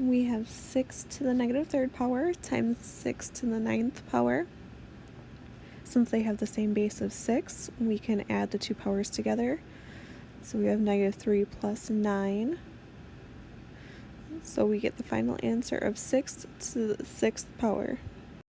we have 6 to the negative third power times 6 to the ninth power. Since they have the same base of 6, we can add the two powers together. So we have negative 3 plus 9. So we get the final answer of 6 to the 6th power.